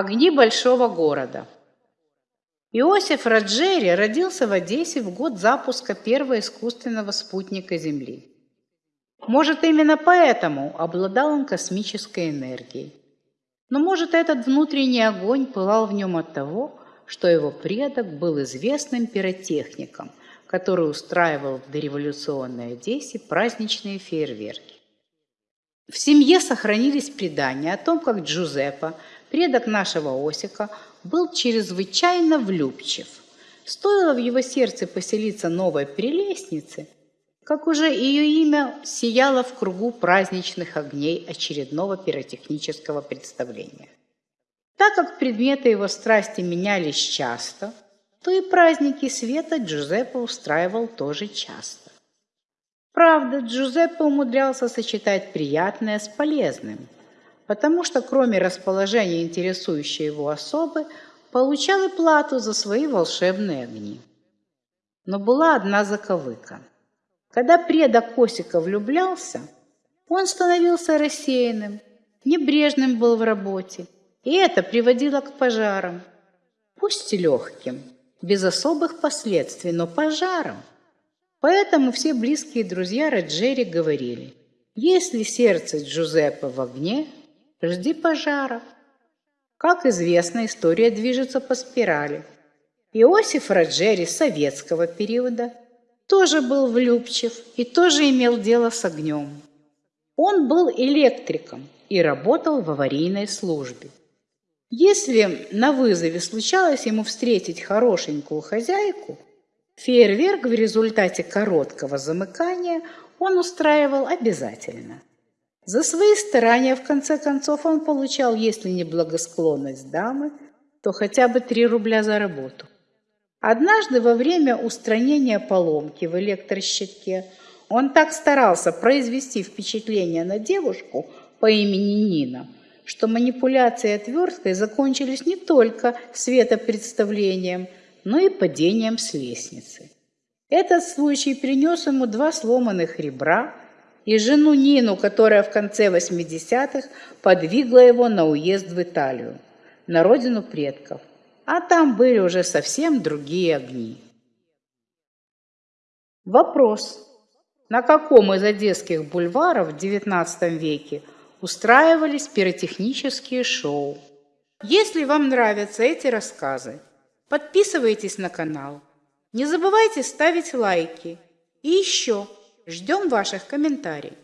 Огни большого города. Иосиф Раджери родился в Одессе в год запуска первого искусственного спутника Земли. Может, именно поэтому обладал он космической энергией. Но, может, этот внутренний огонь пылал в нем от того, что его предок был известным пиротехником, который устраивал в дореволюционной Одессе праздничные фейерверки. В семье сохранились предания о том, как Джузеппе, предок нашего Осика, был чрезвычайно влюбчив. Стоило в его сердце поселиться новой прелестнице, как уже ее имя сияло в кругу праздничных огней очередного пиротехнического представления. Так как предметы его страсти менялись часто, то и праздники света Джузеппе устраивал тоже часто. Правда, Джузеппе умудрялся сочетать приятное с полезным, потому что кроме расположения интересующей его особы, получал и плату за свои волшебные огни. Но была одна заковыка. Когда предок Косика влюблялся, он становился рассеянным, небрежным был в работе, и это приводило к пожарам. Пусть и легким, без особых последствий, но пожаром. Поэтому все близкие друзья Роджери говорили, если сердце Джузеппе в огне, жди пожара. Как известно, история движется по спирали. Иосиф Роджери советского периода тоже был влюбчив и тоже имел дело с огнем. Он был электриком и работал в аварийной службе. Если на вызове случалось ему встретить хорошенькую хозяйку – Фейерверк в результате короткого замыкания он устраивал обязательно. За свои старания, в конце концов, он получал, если не благосклонность дамы, то хотя бы 3 рубля за работу. Однажды во время устранения поломки в электрощитке он так старался произвести впечатление на девушку по имени Нина, что манипуляции отверткой закончились не только светопредставлением – но и падением с лестницы. Этот случай принес ему два сломанных ребра и жену Нину, которая в конце 80-х подвигла его на уезд в Италию, на родину предков. А там были уже совсем другие огни. Вопрос. На каком из одесских бульваров в XIX веке устраивались пиротехнические шоу? Если вам нравятся эти рассказы, Подписывайтесь на канал. Не забывайте ставить лайки. И еще ждем ваших комментариев.